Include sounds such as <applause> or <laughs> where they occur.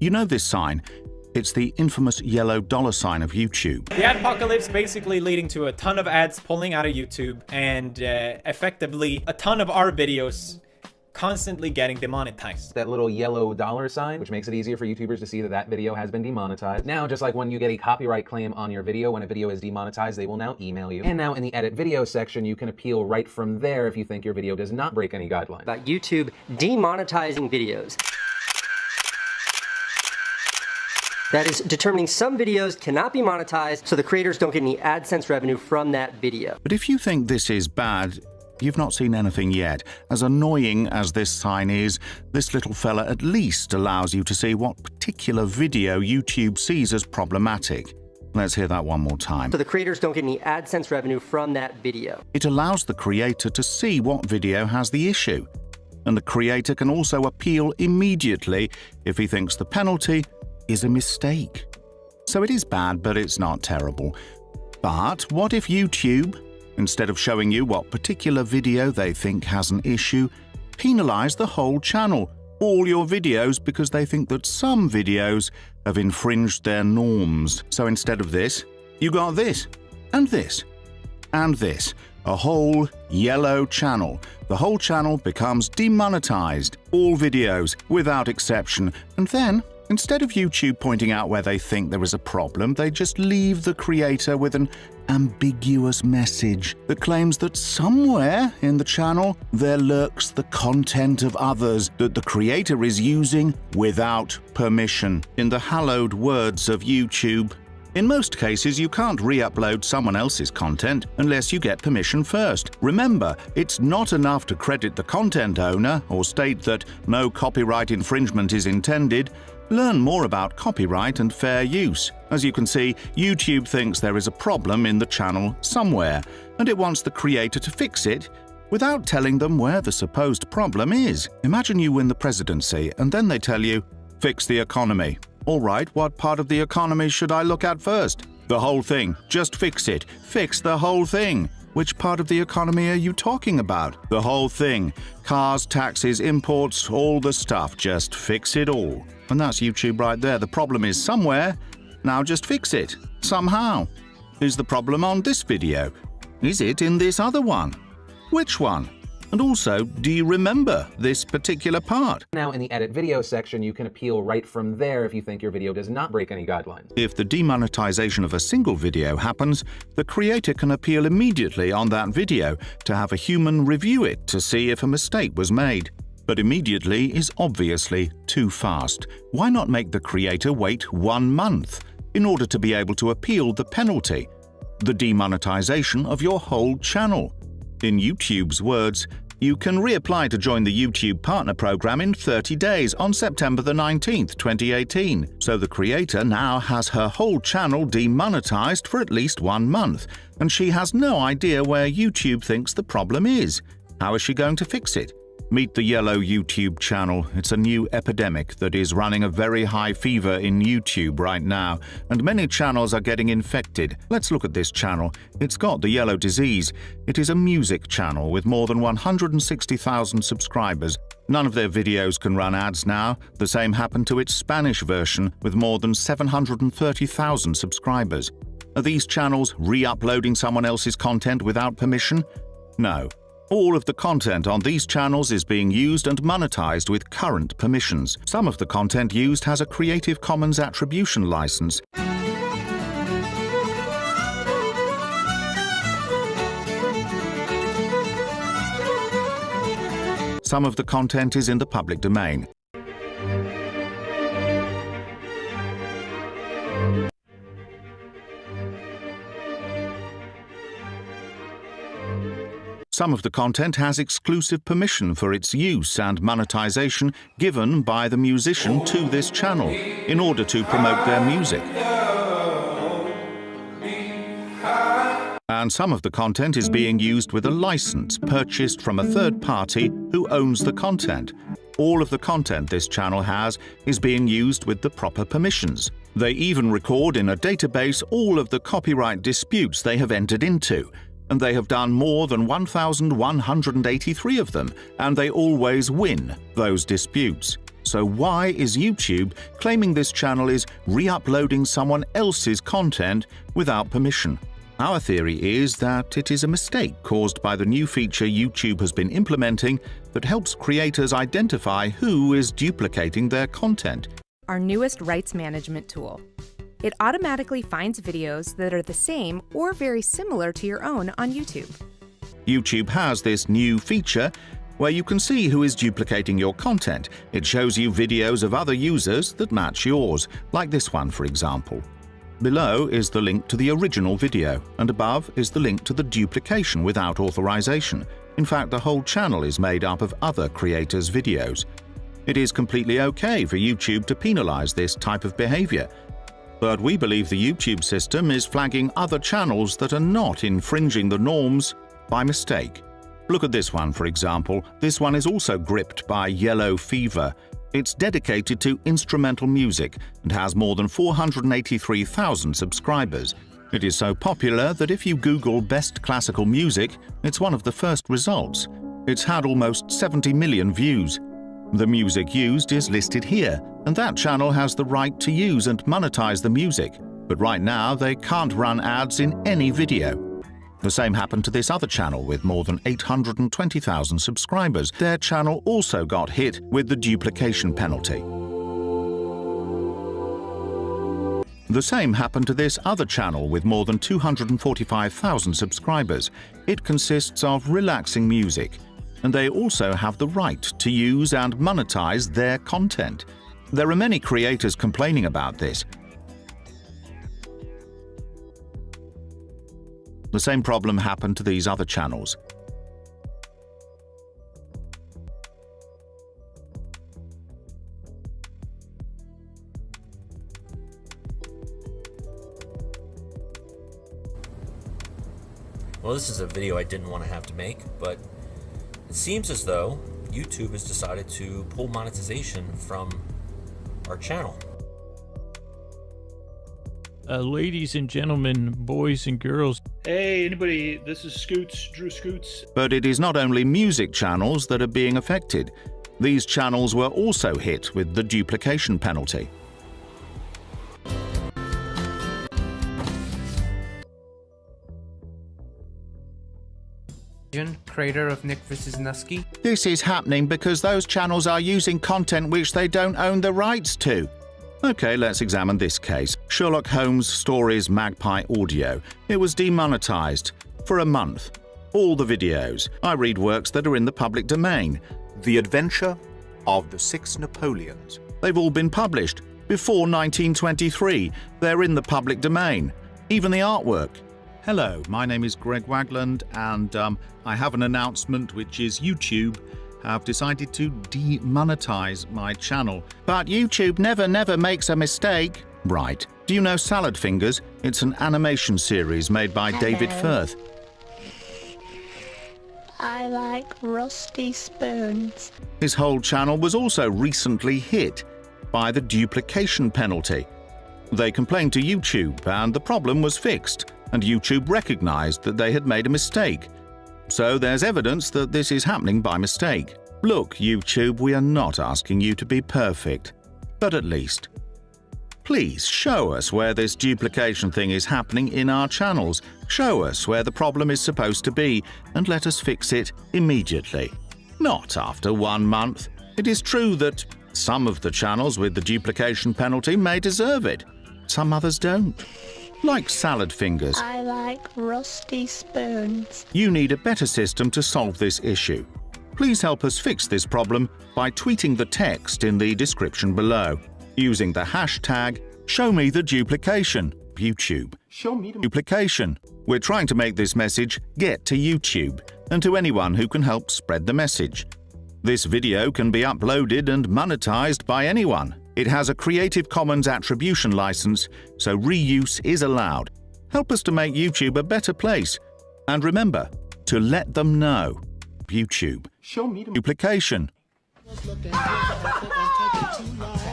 You know this sign? It's the infamous yellow dollar sign of YouTube. The adpocalypse basically leading to a ton of ads pulling out of YouTube and uh, effectively a ton of our videos constantly getting demonetized. That little yellow dollar sign, which makes it easier for YouTubers to see that that video has been demonetized. Now, just like when you get a copyright claim on your video, when a video is demonetized, they will now email you. And now in the edit video section, you can appeal right from there if you think your video does not break any guidelines. About YouTube demonetizing videos. That is determining some videos cannot be monetized so the creators don't get any AdSense revenue from that video. But if you think this is bad, You've not seen anything yet. As annoying as this sign is, this little fella at least allows you to see what particular video YouTube sees as problematic. Let's hear that one more time. So the creators don't get any AdSense revenue from that video. It allows the creator to see what video has the issue. And the creator can also appeal immediately if he thinks the penalty is a mistake. So it is bad, but it's not terrible. But what if YouTube, Instead of showing you what particular video they think has an issue, penalize the whole channel, all your videos, because they think that some videos have infringed their norms. So instead of this, you got this, and this, and this. A whole yellow channel. The whole channel becomes demonetized. All videos, without exception. And then Instead of YouTube pointing out where they think there is a problem, they just leave the creator with an ambiguous message that claims that somewhere in the channel there lurks the content of others that the creator is using without permission. In the hallowed words of YouTube, in most cases, you can't re-upload someone else's content unless you get permission first. Remember, it's not enough to credit the content owner or state that no copyright infringement is intended. Learn more about copyright and fair use. As you can see, YouTube thinks there is a problem in the channel somewhere, and it wants the creator to fix it without telling them where the supposed problem is. Imagine you win the presidency, and then they tell you, fix the economy. All right, what part of the economy should I look at first? The whole thing. Just fix it. Fix the whole thing. Which part of the economy are you talking about? The whole thing. Cars, taxes, imports, all the stuff. Just fix it all. And that's YouTube right there. The problem is somewhere. Now just fix it. Somehow. Is the problem on this video? Is it in this other one? Which one? And also, do you remember this particular part? Now in the edit video section, you can appeal right from there if you think your video does not break any guidelines. If the demonetization of a single video happens, the creator can appeal immediately on that video to have a human review it to see if a mistake was made. But immediately is obviously too fast. Why not make the creator wait one month in order to be able to appeal the penalty, the demonetization of your whole channel? In YouTube's words, you can reapply to join the YouTube Partner Program in 30 days on September the 19th, 2018. So the creator now has her whole channel demonetized for at least one month, and she has no idea where YouTube thinks the problem is. How is she going to fix it? Meet the Yellow YouTube channel. It's a new epidemic that is running a very high fever in YouTube right now, and many channels are getting infected. Let's look at this channel. It's got the yellow disease. It is a music channel with more than 160,000 subscribers. None of their videos can run ads now. The same happened to its Spanish version with more than 730,000 subscribers. Are these channels re-uploading someone else's content without permission? No. All of the content on these channels is being used and monetized with current permissions. Some of the content used has a Creative Commons Attribution license. Some of the content is in the public domain. Some of the content has exclusive permission for its use and monetization given by the musician to this channel in order to promote their music. And some of the content is being used with a license purchased from a third party who owns the content. All of the content this channel has is being used with the proper permissions. They even record in a database all of the copyright disputes they have entered into, and they have done more than 1,183 of them, and they always win those disputes. So why is YouTube claiming this channel is re-uploading someone else's content without permission? Our theory is that it is a mistake caused by the new feature YouTube has been implementing that helps creators identify who is duplicating their content. Our newest rights management tool. It automatically finds videos that are the same or very similar to your own on YouTube. YouTube has this new feature where you can see who is duplicating your content. It shows you videos of other users that match yours, like this one for example. Below is the link to the original video, and above is the link to the duplication without authorization. In fact, the whole channel is made up of other creators' videos. It is completely okay for YouTube to penalize this type of behavior, but we believe the YouTube system is flagging other channels that are not infringing the norms by mistake. Look at this one, for example. This one is also gripped by yellow fever. It's dedicated to instrumental music and has more than 483,000 subscribers. It is so popular that if you Google best classical music, it's one of the first results. It's had almost 70 million views. The music used is listed here, and that channel has the right to use and monetize the music, but right now they can't run ads in any video. The same happened to this other channel with more than 820,000 subscribers. Their channel also got hit with the duplication penalty. The same happened to this other channel with more than 245,000 subscribers. It consists of relaxing music, and they also have the right to use and monetize their content. There are many creators complaining about this, The same problem happened to these other channels. Well, this is a video I didn't want to have to make, but it seems as though YouTube has decided to pull monetization from our channel. Uh, ladies and gentlemen, boys and girls. Hey, anybody, this is Scoots, Drew Scoots. But it is not only music channels that are being affected. These channels were also hit with the duplication penalty. Creator of Nick vs. Nusky. This is happening because those channels are using content which they don't own the rights to. Okay, let's examine this case. Sherlock Holmes Stories Magpie Audio. It was demonetized for a month. All the videos. I read works that are in the public domain. The Adventure of the Six Napoleons. They've all been published before 1923. They're in the public domain. Even the artwork. Hello, my name is Greg Wagland, and um, I have an announcement which is YouTube have decided to demonetize my channel. But YouTube never, never makes a mistake. Right. Do you know Salad Fingers? It's an animation series made by Hello. David Firth. I like rusty spoons. His whole channel was also recently hit by the duplication penalty. They complained to YouTube and the problem was fixed, and YouTube recognized that they had made a mistake so there's evidence that this is happening by mistake. Look, YouTube, we are not asking you to be perfect, but at least. Please show us where this duplication thing is happening in our channels. Show us where the problem is supposed to be and let us fix it immediately. Not after one month. It is true that some of the channels with the duplication penalty may deserve it. Some others don't like salad fingers. I like rusty spoons. You need a better system to solve this issue. Please help us fix this problem by tweeting the text in the description below, using the hashtag ShowMeTheDuplication, YouTube. Show me the duplication. We're trying to make this message get to YouTube and to anyone who can help spread the message. This video can be uploaded and monetized by anyone. It has a Creative Commons attribution license, so reuse is allowed. Help us to make YouTube a better place. And remember, to let them know. YouTube. Show me the Duplication. <laughs>